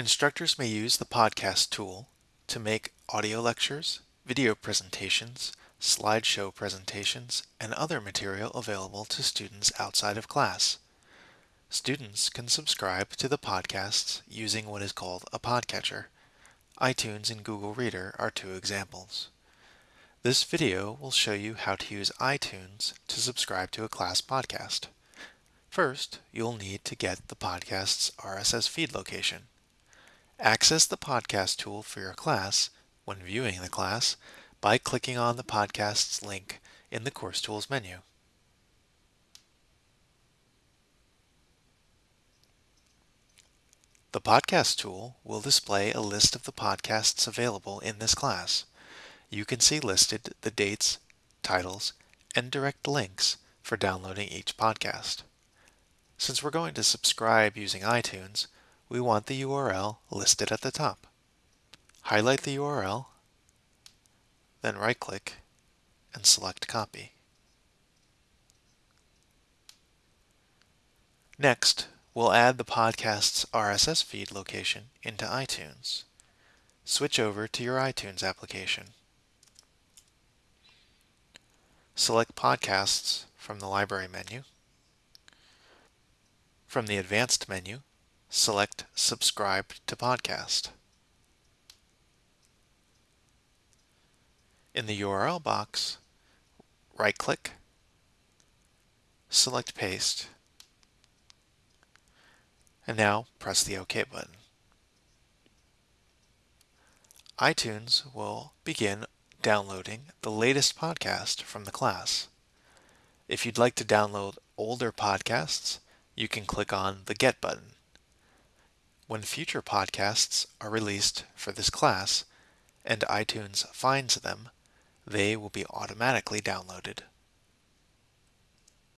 Instructors may use the podcast tool to make audio lectures, video presentations, slideshow presentations, and other material available to students outside of class. Students can subscribe to the podcasts using what is called a podcatcher. iTunes and Google Reader are two examples. This video will show you how to use iTunes to subscribe to a class podcast. First, you'll need to get the podcast's RSS feed location. Access the podcast tool for your class when viewing the class by clicking on the podcast's link in the Course Tools menu. The Podcast tool will display a list of the podcasts available in this class. You can see listed the dates, titles, and direct links for downloading each podcast. Since we're going to subscribe using iTunes, we want the URL listed at the top. Highlight the URL, then right-click and select Copy. Next, we'll add the podcast's RSS feed location into iTunes. Switch over to your iTunes application. Select Podcasts from the Library menu. From the Advanced menu, select Subscribe to Podcast. In the URL box, right-click, select Paste, and now press the OK button. iTunes will begin downloading the latest podcast from the class. If you'd like to download older podcasts, you can click on the Get button. When future podcasts are released for this class and iTunes finds them, they will be automatically downloaded.